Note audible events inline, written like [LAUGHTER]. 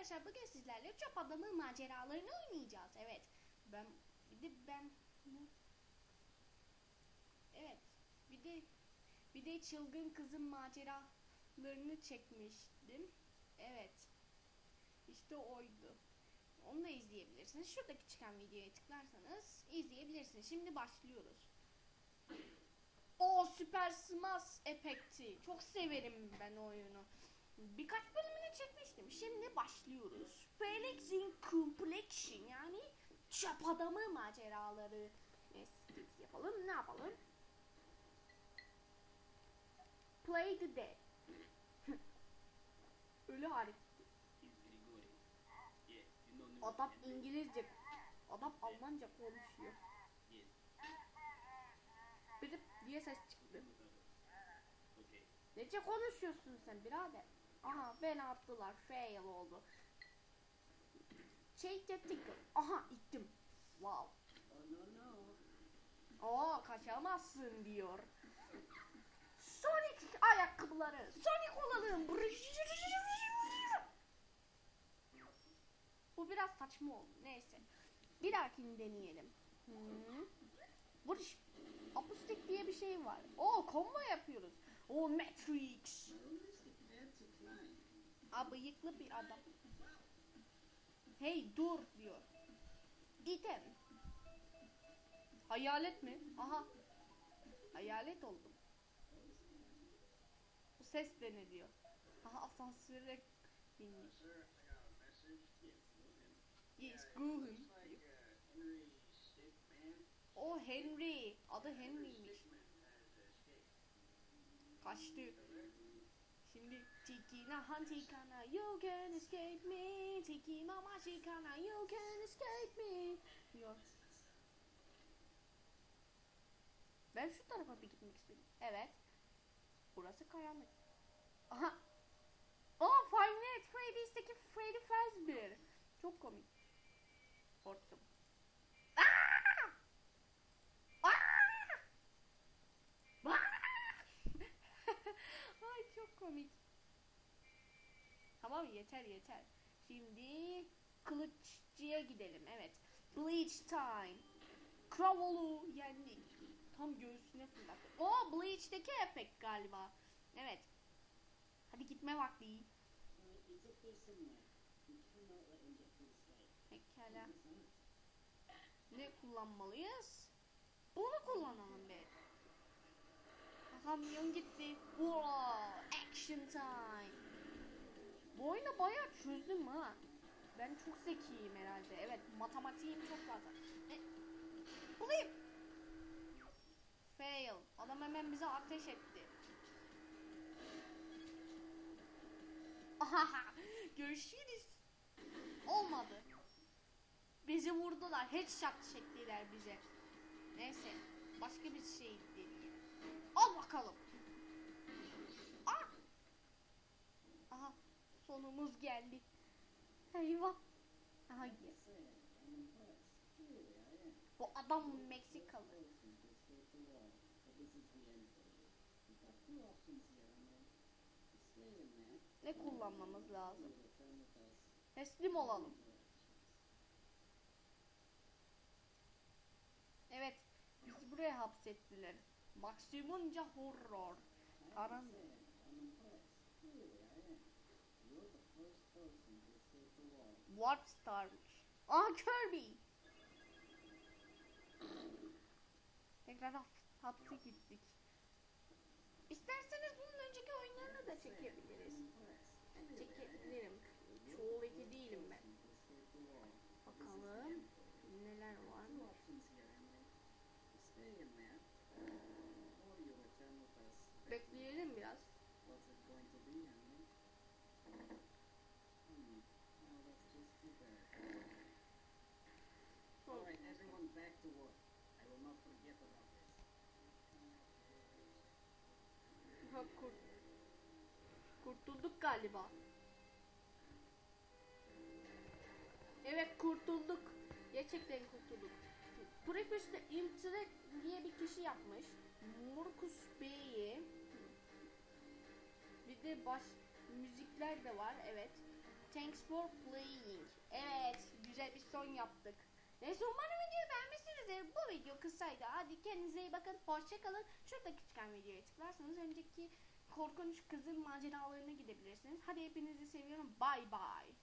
arkadaşlar bugün sizlerle çöp adamı maceralarını oynayacağız. Evet. Ben bir de ben Evet. Bir de bir de çılgın kızın maceralarını çekmiştim. Evet. İşte oydu. Onu da izleyebilirsiniz. Şuradaki çıkan videoya tıklarsanız izleyebilirsiniz. Şimdi başlıyoruz. O Süper Smash efekti. Çok severim ben oyunu. Birkaç bölümünü çekmiştim. Şimdi başlıyoruz. Felix in Complexion yani çöp adamı maceraları. Neyse yapalım. Ne yapalım? Play the dead. [LAUGHS] Ölü hareket. Adam İngilizce, adam Almanca konuşuyor. Biri diye ses çıktı. Nece konuşuyorsun sen birader? Aha beni attılar. Fail oldu. Change the. Aha ittim. Wow. Oo kaçamazsın diyor. Sonic ayakkabıları. Sonic olalım. Bu biraz saçma oldu. Neyse. Bir dahakini deneyelim. Hmm. Vuruş. Akustik diye bir şey var. Oo combo yapıyoruz. O Matrix. Bıyıklı bir adam. Hey dur diyor. İtem. Hayalet mi? Aha. Hayalet oldum. Bu ses de ne diyor? Aha asansöre binmiş. Yes, Graham. O Henry. Adı Henry'miş. Kaçtı. Tiki na hanti kana you can escape me Tiki mamashi kana you can escape me diyor. Ben şu tarafa bir gitmek istiyorum. Evet. Burası karanlık. Aha. Oh Five Nights at Freddy's'teki Freddy Fazbear. Çok komik. Korktum. [LAUGHS] Ay çok komik. Tamam yeter yeter. Şimdi kılıççıya gidelim. Evet. Bleach time. Kravolu yendik. Tam göğsüne fırlattı. O Bleach'teki efekt galiba. Evet. Hadi gitme vakti. Pekala. Ne kullanmalıyız? Bunu kullanalım be. Kamyon gitti. Wow, action time. Bu oyunu bayağı çözdüm ha. Ben çok zekiyim herhalde. Evet, matematiğim çok fazla. E, bulayım. Fail. Adam hemen bize ateş etti. [LAUGHS] Görüşürüz. Olmadı. Bizi vurdular. Headshot çektiler bize. Neyse. Başka bir şey deneyelim. Al bakalım. Ah! Aha. Sonumuz geldi. Eyvah. Aha. Bu adam Meksikalı. Ne kullanmamız lazım? Teslim olalım. Evet. Bizi buraya hapsettiler. Maksimunca horror. Karanlık. What starmış? Aa Kirby. Tekrar hapse gittik. İsterseniz bunun önceki oyunlarını da çekebiliriz. Çekebilirim. Çoğu eki değilim ben. Bakalım neler var. Bekleyelim biraz. All right, everyone back to work. I will not forget kurt kurtulduk galiba. Evet kurtulduk. Gerçekten kurtulduk. Prefix'te Imtrek diye bir kişi yapmış. Marcus Bey'i. Bir de baş Müzikler de var evet. Thanks for playing. Evet güzel bir son yaptık. Neyse umarım videoyu beğenmişsinizdir. Bu video kısaydı. Hadi kendinize iyi bakın. Hoşçakalın. Şuradaki çıkan videoya tıklarsanız önceki korkunç kızın maceralarına gidebilirsiniz. Hadi hepinizi seviyorum. Bye bye.